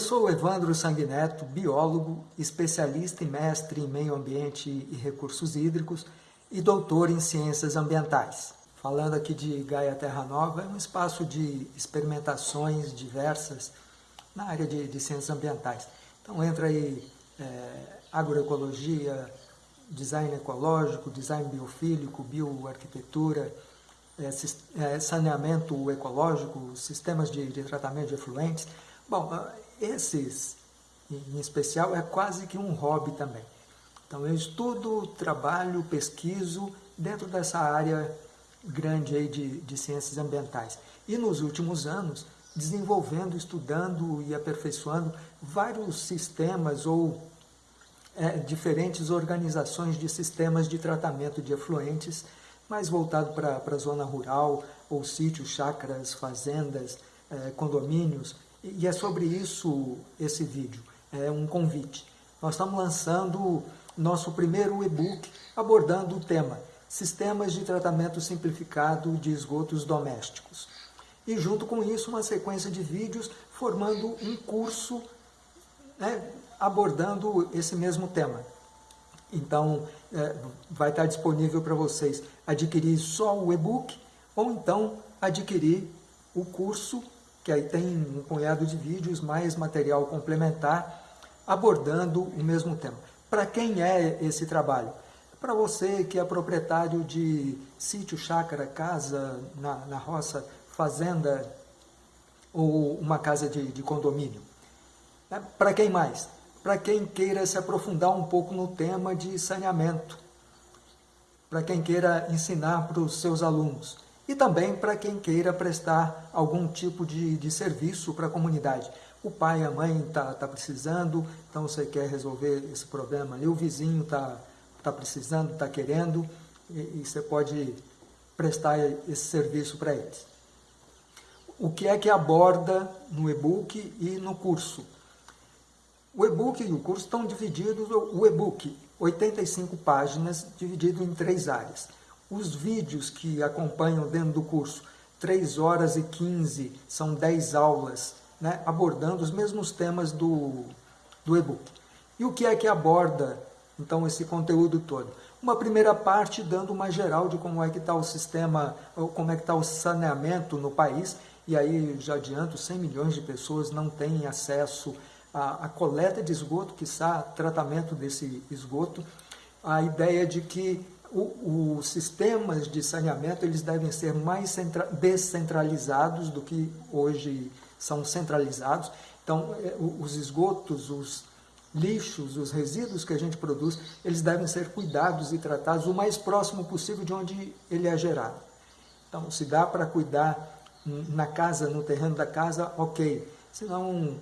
Sou Evandro Sanguineto, biólogo, especialista e mestre em meio ambiente e recursos hídricos e doutor em ciências ambientais. Falando aqui de Gaia Terra Nova, é um espaço de experimentações diversas na área de, de ciências ambientais. Então entra aí é, agroecologia, design ecológico, design biofílico, bioarquitetura, é, saneamento ecológico, sistemas de, de tratamento de efluentes. Bom, esses, em especial, é quase que um hobby também. Então, eu estudo, trabalho, pesquiso dentro dessa área grande aí de, de ciências ambientais. E nos últimos anos, desenvolvendo, estudando e aperfeiçoando vários sistemas ou é, diferentes organizações de sistemas de tratamento de efluentes, mais voltado para a zona rural, ou sítios, chácaras, fazendas, é, condomínios, e é sobre isso esse vídeo, é um convite. Nós estamos lançando nosso primeiro e-book abordando o tema Sistemas de Tratamento Simplificado de Esgotos Domésticos. E junto com isso uma sequência de vídeos formando um curso né, abordando esse mesmo tema. Então, é, vai estar disponível para vocês adquirir só o e-book ou então adquirir o curso que aí tem um punhado de vídeos, mais material complementar, abordando o mesmo tema. Para quem é esse trabalho? Para você que é proprietário de sítio, chácara, casa na, na roça, fazenda ou uma casa de, de condomínio. É, Para quem mais? Para quem queira se aprofundar um pouco no tema de saneamento. Para quem queira ensinar para os seus alunos e também para quem queira prestar algum tipo de, de serviço para a comunidade. O pai, a mãe está tá precisando, então você quer resolver esse problema ali, o vizinho está tá precisando, está querendo, e, e você pode prestar esse serviço para eles. O que é que aborda no e-book e no curso? O e-book e o curso estão divididos, o e-book, 85 páginas, dividido em três áreas. Os vídeos que acompanham dentro do curso, 3 horas e 15, são 10 aulas, né, abordando os mesmos temas do, do e-book. E o que é que aborda, então, esse conteúdo todo? Uma primeira parte dando uma geral de como é que está o sistema, como é que está o saneamento no país, e aí já adianto, 100 milhões de pessoas não têm acesso à, à coleta de esgoto, que está tratamento desse esgoto. A ideia de que os sistemas de saneamento eles devem ser mais descentralizados do que hoje são centralizados. Então, é, os esgotos, os lixos, os resíduos que a gente produz, eles devem ser cuidados e tratados o mais próximo possível de onde ele é gerado. Então, se dá para cuidar na casa, no terreno da casa, ok. Se não,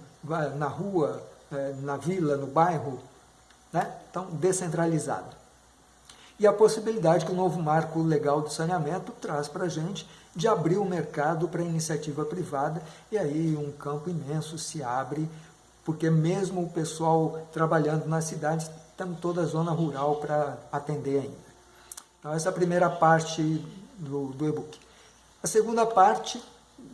na rua, é, na vila, no bairro, né? então, descentralizado e a possibilidade que o novo marco legal do saneamento traz para a gente de abrir o mercado para iniciativa privada e aí um campo imenso se abre, porque mesmo o pessoal trabalhando nas cidades, temos toda a zona rural para atender ainda. Então essa é a primeira parte do, do e-book. A segunda parte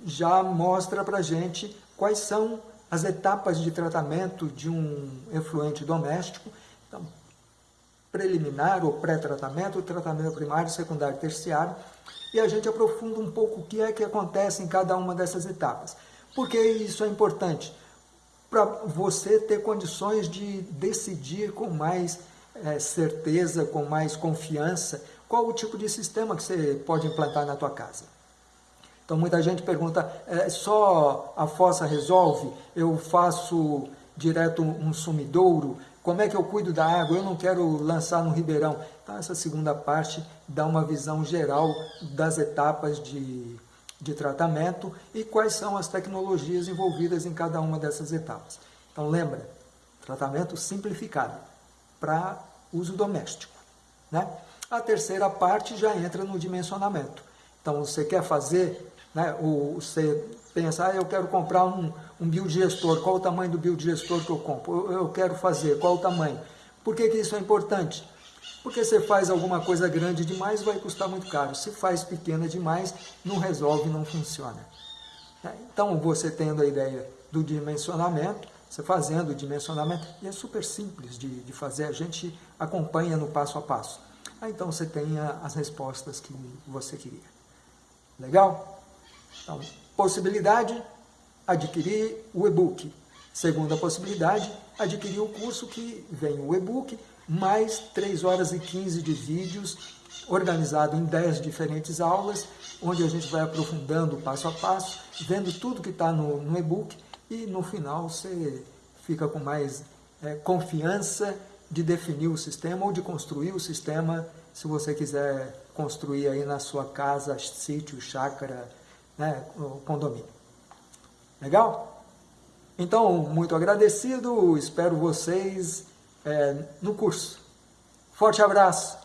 já mostra para a gente quais são as etapas de tratamento de um efluente doméstico. Então, preliminar ou pré-tratamento, tratamento primário, secundário terciário, e a gente aprofunda um pouco o que é que acontece em cada uma dessas etapas. Por que isso é importante? Para você ter condições de decidir com mais é, certeza, com mais confiança, qual o tipo de sistema que você pode implantar na tua casa. Então muita gente pergunta, é, só a fossa resolve? Eu faço direto um sumidouro? Como é que eu cuido da água? Eu não quero lançar no ribeirão. Então, essa segunda parte dá uma visão geral das etapas de, de tratamento e quais são as tecnologias envolvidas em cada uma dessas etapas. Então, lembra, tratamento simplificado para uso doméstico. Né? A terceira parte já entra no dimensionamento. Então, você quer fazer, né, o, você pensa, ah, eu quero comprar um, um biodigestor, qual o tamanho do biodigestor que eu compro? Eu, quero fazer, qual o tamanho? Por que, que isso é importante? Porque se faz alguma coisa grande demais, vai custar muito caro. Se faz pequena demais, não resolve, não funciona. Então, você tendo a ideia do dimensionamento, você fazendo o dimensionamento, e é super simples de, de fazer, a gente acompanha no passo a passo. Aí então você tenha as respostas que você queria. Legal? Então, possibilidade, adquirir o e-book. Segunda possibilidade, adquirir o curso que vem o e-book, mais 3 horas e 15 de vídeos, organizado em 10 diferentes aulas, onde a gente vai aprofundando passo a passo, vendo tudo que está no, no e-book, e no final você fica com mais é, confiança de definir o sistema ou de construir o sistema, se você quiser construir aí na sua casa, sítio, chácara, né, condomínio. Legal? Então, muito agradecido, espero vocês é, no curso. Forte abraço!